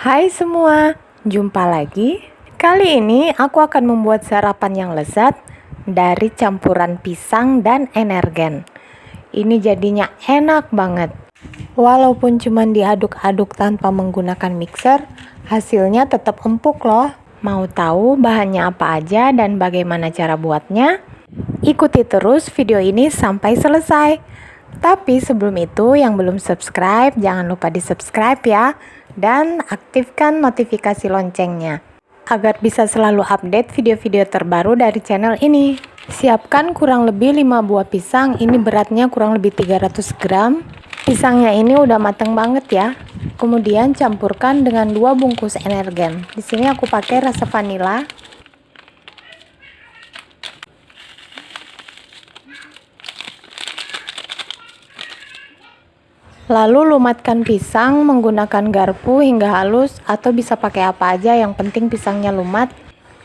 Hai semua, jumpa lagi. Kali ini aku akan membuat sarapan yang lezat dari campuran pisang dan energen. Ini jadinya enak banget. Walaupun cuma diaduk-aduk tanpa menggunakan mixer, hasilnya tetap empuk loh. Mau tahu bahannya apa aja dan bagaimana cara buatnya? Ikuti terus video ini sampai selesai. Tapi sebelum itu yang belum subscribe jangan lupa di subscribe ya dan aktifkan notifikasi loncengnya agar bisa selalu update video-video terbaru dari channel ini. Siapkan kurang lebih 5 buah pisang, ini beratnya kurang lebih 300 gram. Pisangnya ini udah mateng banget ya. Kemudian campurkan dengan dua bungkus energen. Di sini aku pakai rasa vanila Lalu lumatkan pisang menggunakan garpu hingga halus atau bisa pakai apa aja yang penting pisangnya lumat.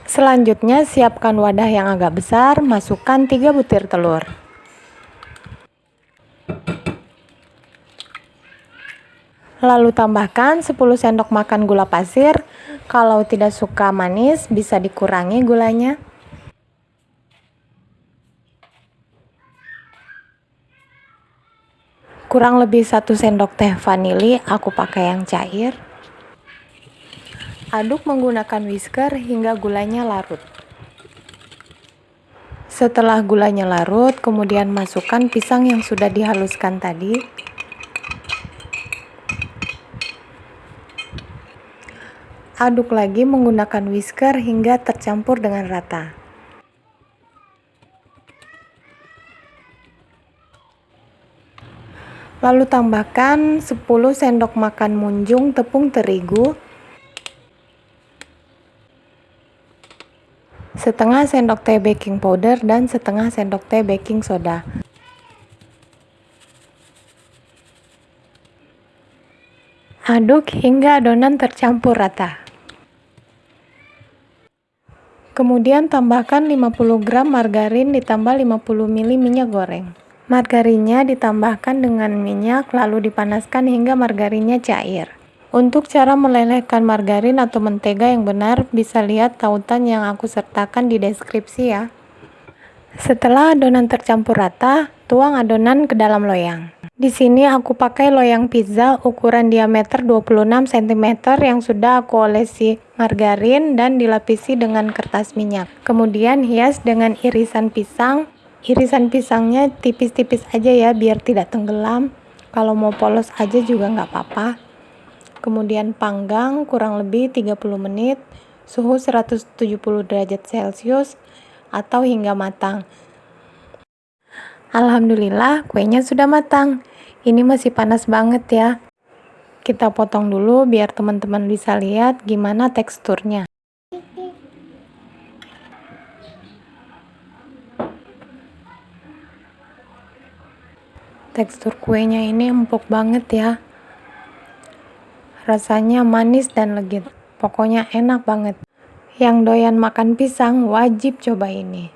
Selanjutnya siapkan wadah yang agak besar, masukkan 3 butir telur. Lalu tambahkan 10 sendok makan gula pasir. Kalau tidak suka manis bisa dikurangi gulanya. Kurang lebih satu sendok teh vanili aku pakai yang cair. Aduk menggunakan whisker hingga gulanya larut. Setelah gulanya larut kemudian masukkan pisang yang sudah dihaluskan tadi. Aduk lagi menggunakan whisker hingga tercampur dengan rata Lalu tambahkan 10 sendok makan munjung tepung terigu, setengah sendok teh baking powder dan setengah sendok teh baking soda. Aduk hingga adonan tercampur rata. Kemudian tambahkan 50 gram margarin ditambah 50 ml minyak goreng. Margarinnya ditambahkan dengan minyak lalu dipanaskan hingga margarinnya cair. Untuk cara melelehkan margarin atau mentega yang benar bisa lihat tautan yang aku sertakan di deskripsi ya. Setelah adonan tercampur rata, tuang adonan ke dalam loyang. Di sini aku pakai loyang pizza ukuran diameter 26 cm yang sudah aku olesi margarin dan dilapisi dengan kertas minyak. Kemudian hias dengan irisan pisang, irisan pisangnya tipis-tipis aja ya biar tidak tenggelam. Kalau mau polos aja juga nggak apa-apa. Kemudian panggang kurang lebih 30 menit suhu 170 derajat celcius atau hingga matang. Alhamdulillah kuenya sudah matang. Ini masih panas banget ya. Kita potong dulu biar teman-teman bisa lihat gimana teksturnya Tekstur kuenya ini empuk banget ya. Rasanya manis dan legit. Pokoknya enak banget. Yang doyan makan pisang wajib coba ini.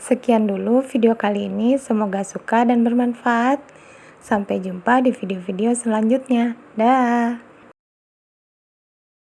Sekian dulu video kali ini. Semoga suka dan bermanfaat. Sampai jumpa di video-video selanjutnya. Dah.